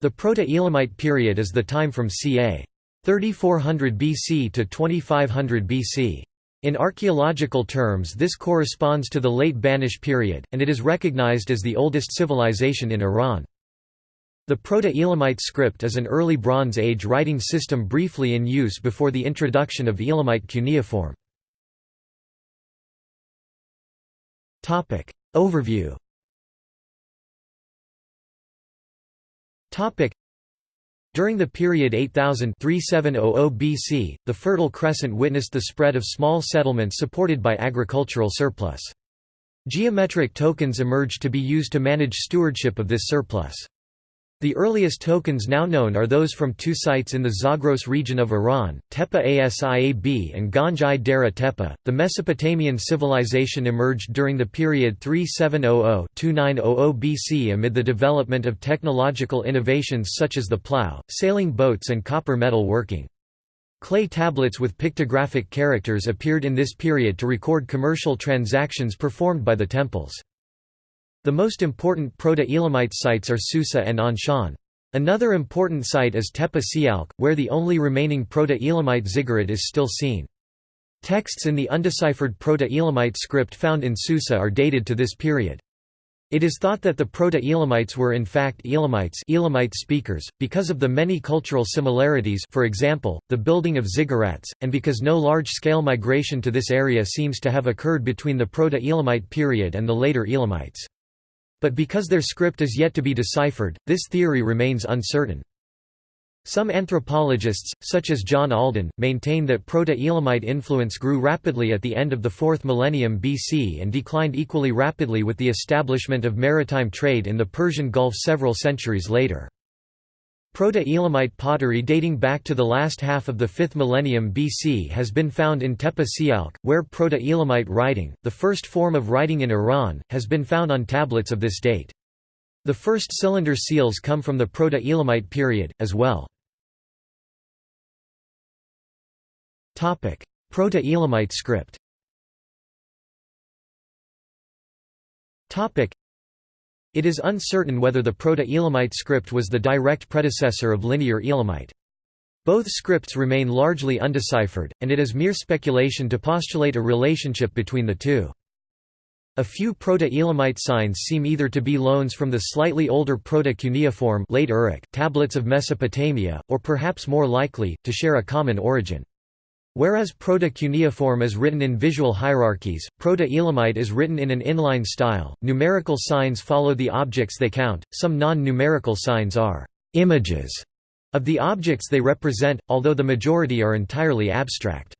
The Proto-Elamite period is the time from ca. 3400 BC to 2500 BC. In archaeological terms this corresponds to the late Banesh period, and it is recognized as the oldest civilization in Iran. The Proto-Elamite script is an early Bronze Age writing system briefly in use before the introduction of Elamite cuneiform. Overview During the period 8000–3700 BC, the Fertile Crescent witnessed the spread of small settlements supported by agricultural surplus. Geometric tokens emerged to be used to manage stewardship of this surplus. The earliest tokens now known are those from two sites in the Zagros region of Iran, Tepe Asiab and Ganj Dareh Tepe. The Mesopotamian civilization emerged during the period 3700-2900 BC amid the development of technological innovations such as the plough, sailing boats and copper metal working. Clay tablets with pictographic characters appeared in this period to record commercial transactions performed by the temples. The most important Proto-Elamite sites are Susa and Anshan. Another important site is Tepe Sialk, where the only remaining Proto-Elamite ziggurat is still seen. Texts in the undeciphered Proto-Elamite script found in Susa are dated to this period. It is thought that the Proto-Elamites were in fact Elamites Elamite speakers, because of the many cultural similarities for example, the building of ziggurats, and because no large-scale migration to this area seems to have occurred between the Proto-Elamite period and the later Elamites. But because their script is yet to be deciphered, this theory remains uncertain. Some anthropologists, such as John Alden, maintain that Proto-Elamite influence grew rapidly at the end of the 4th millennium BC and declined equally rapidly with the establishment of maritime trade in the Persian Gulf several centuries later. Proto-Elamite pottery dating back to the last half of the 5th millennium BC has been found in Tepe Sialk, where Proto-Elamite writing, the first form of writing in Iran, has been found on tablets of this date. The first cylinder seals come from the Proto-Elamite period, as well. Proto-Elamite script it is uncertain whether the Proto-Elamite script was the direct predecessor of Linear Elamite. Both scripts remain largely undeciphered, and it is mere speculation to postulate a relationship between the two. A few Proto-Elamite signs seem either to be loans from the slightly older Proto-Cuneiform late Uruk tablets of Mesopotamia, or perhaps more likely, to share a common origin. Whereas Proto-Cuneiform is written in visual hierarchies, Proto-Elamite is written in an inline style. Numerical signs follow the objects they count. Some non-numerical signs are images of the objects they represent, although the majority are entirely abstract.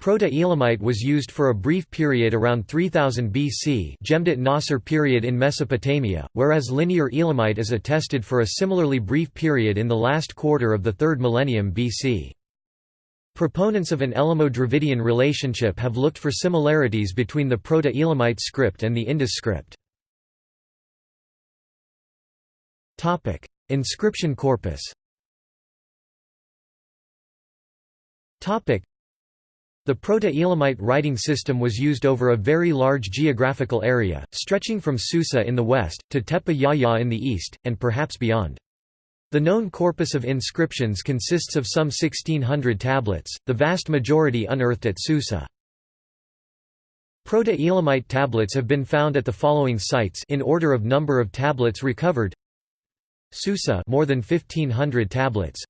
Proto-Elamite was used for a brief period around 3000 BC Jemdet Nasr period in Mesopotamia, whereas Linear Elamite is attested for a similarly brief period in the last quarter of the 3rd millennium BC. Proponents of an Elamo-Dravidian relationship have looked for similarities between the Proto-Elamite script and the Indus script. Inscription corpus the Proto-Elamite writing system was used over a very large geographical area, stretching from Susa in the west, to Tepe Yahya in the east, and perhaps beyond. The known corpus of inscriptions consists of some 1600 tablets, the vast majority unearthed at Susa. Proto-Elamite tablets have been found at the following sites in order of number of tablets recovered. Susa more than 1500 tablets.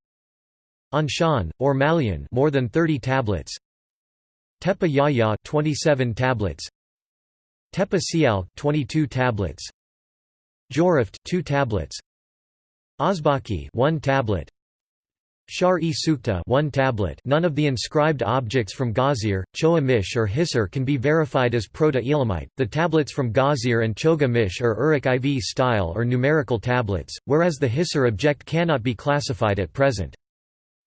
Anshan or Malyan more than 30 tablets. Tepe Yahya 27 tablets. Tepe Sialk 22 tablets. Jiroft 2 tablets. Ozbaki one tablet Shahr-e Sukhteh one tablet none of the inscribed objects from Gazir, Choga Mish or Hisar can be verified as Proto-Elamite, the tablets from Gazir and Choga Mish are Uruk IV style or numerical tablets, whereas the Hisar object cannot be classified at present.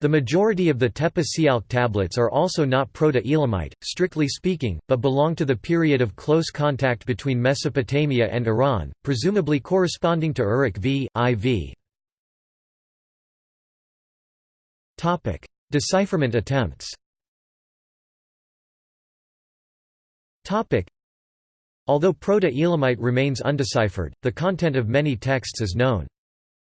The majority of the Tepe Sialk tablets are also not Proto-Elamite, strictly speaking, but belong to the period of close contact between Mesopotamia and Iran, presumably corresponding to Uruk v. IV. Decipherment attempts Although Proto-Elamite remains undeciphered, the content of many texts is known.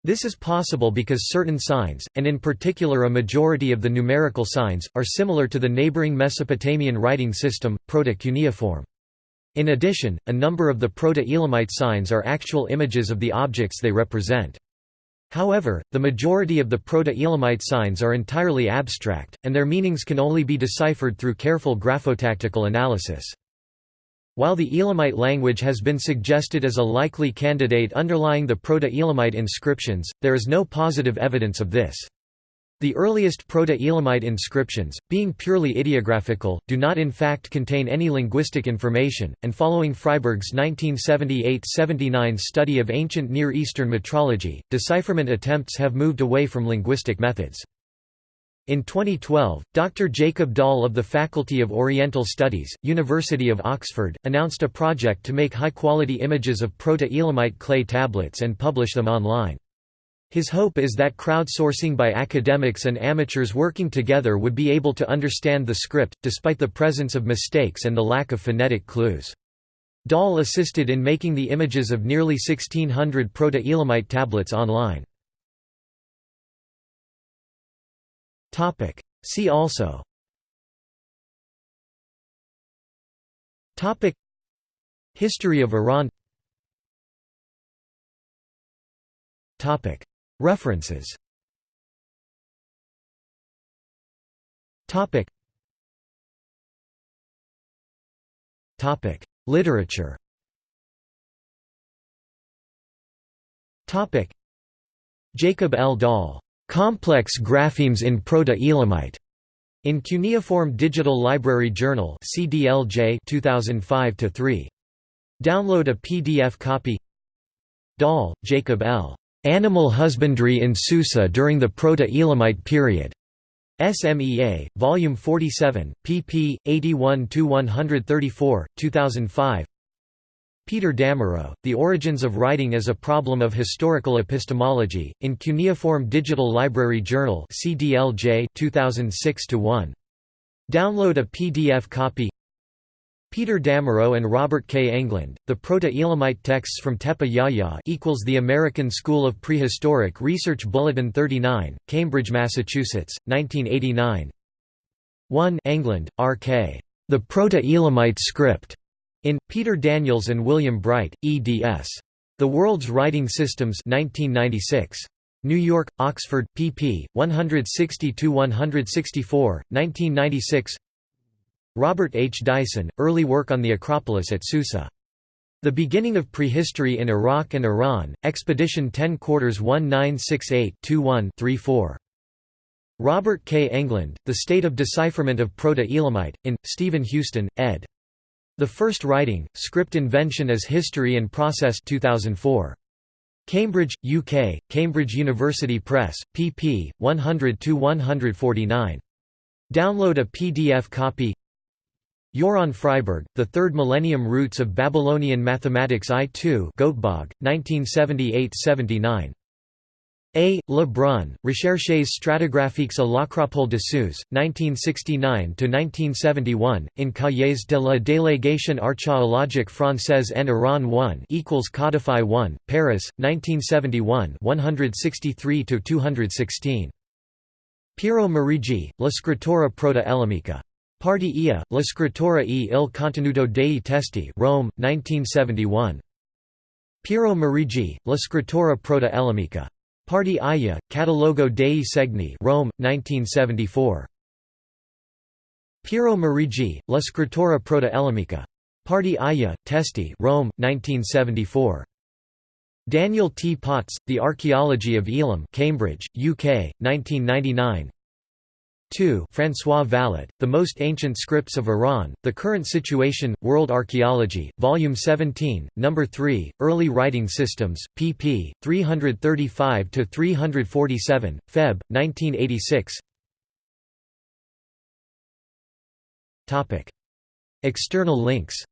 This is possible because certain signs, and in particular a majority of the numerical signs, are similar to the neighboring Mesopotamian writing system, Proto-Cuneiform. In addition, a number of the Proto-Elamite signs are actual images of the objects they represent. However, the majority of the Proto-Elamite signs are entirely abstract, and their meanings can only be deciphered through careful graphotactical analysis. While the Elamite language has been suggested as a likely candidate underlying the Proto-Elamite inscriptions, there is no positive evidence of this. The earliest Proto-Elamite inscriptions, being purely ideographical, do not in fact contain any linguistic information, and following Friberg's 1978–79 study of ancient Near Eastern metrology, decipherment attempts have moved away from linguistic methods. In 2012, Dr. Jacob Dahl of the Faculty of Oriental Studies, University of Oxford, announced a project to make high-quality images of Proto-Elamite clay tablets and publish them online. His hope is that crowdsourcing by academics and amateurs working together would be able to understand the script, despite the presence of mistakes and the lack of phonetic clues. Dahl assisted in making the images of nearly 1600 Proto-Elamite tablets online. See also. History of Iran References Topic Topic Literature Topic Jacob L. Dahl Complex graphemes in Proto-Elamite. In Cuneiform Digital Library Journal CDLJ 2005-3. Download a PDF copy Dahl, Jacob L. Animal Husbandry in Susa during the Proto-Elamite period. SMEA, Volume 47, pp. 81–134, 2005 Peter Damerow, The Origins of Writing as a Problem of Historical Epistemology, in Cuneiform Digital Library Journal CDLJ 2006-1. Download a PDF copy Peter Damerow and Robert K. Englund, The Proto-Elamite Texts from Tepe Yahya equals The American School of Prehistoric Research Bulletin 39, Cambridge, Massachusetts, 1989 1 Englund, R.K. The Proto-Elamite Script. In, Peter Daniels and William Bright, eds. The World's Writing Systems 1996. New York, Oxford, pp. 160–164, 1996 Robert H. Dyson, Early Work on the Acropolis at Susa. The Beginning of Prehistory in Iraq and Iran, Expedition 10 Quarters 1968-21-34. Robert K. Englund, The State of Decipherment of Proto-Elamite, in, Stephen Houston, ed. The First Writing, Script Invention as History and Process 2004. Cambridge, UK, Cambridge University Press, pp. 100–149. Download a PDF copy Joran Friberg, The Third Millennium Roots of Babylonian Mathematics I-2 Göteborg, 1978–79. A. Le Brun, Recherches stratigraphiques à l'Acropole de Suse, 1969–1971, in Cahiers de la Délégation archéologique française en Iran 1 equals Codify 1, Paris, 1971 163–216. Piero Meriggi, La scrittura proto-elamica. Parti IA, La scrittura e il contenuto dei testi Rome, 1971. Piero Meriggi, La scrittura proto-elamica. Parti Aya, Catalogo dei Segni Rome, 1974. Piero Meriggi, La scrittura proto-elamica. Parti Aya, Testi Rome, 1974. Daniel T. Potts, The Archaeology of Elam Cambridge, UK, 1999 2 François Vallat, The Most Ancient Scripts of Iran, The Current Situation, World Archaeology, Volume 17, No. 3, Early Writing Systems, pp. 335–347, Feb. 1986 External links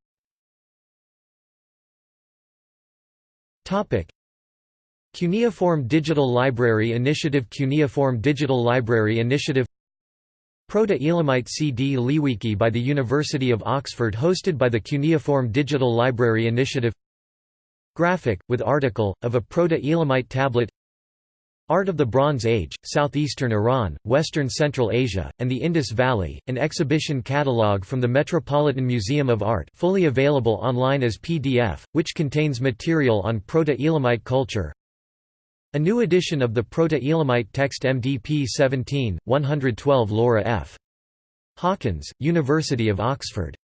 Cuneiform Digital Library Initiative Cuneiform Digital Library Initiative Proto-Elamite CDLI wiki by the University of Oxford hosted by the Cuneiform Digital Library Initiative Graphic, with article, of a Proto-Elamite tablet Art of the Bronze Age, Southeastern Iran, Western Central Asia, and the Indus Valley, an exhibition catalogue from the Metropolitan Museum of Art fully available online as PDF, which contains material on Proto-Elamite culture. A new edition of the Proto-Elamite text MDP 17, 112 Laura F. Hawkins, University of Oxford